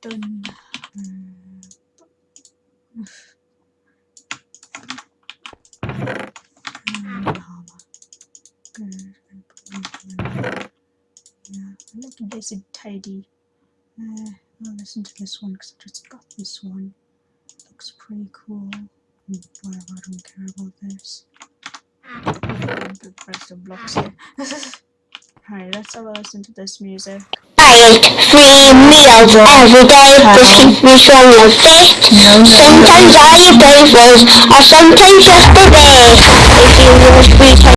done. Yeah, I like it nice and tidy. Uh, I'll listen to this one because I just got this one. Looks pretty cool. Mm, Whatever, I don't care about this. Press the blocks here. Alright, let's have a listen to this music. I eat three meals every day. This keeps me strong and fit. Sometimes I eat breakfast, or sometimes just a bit. If you want time.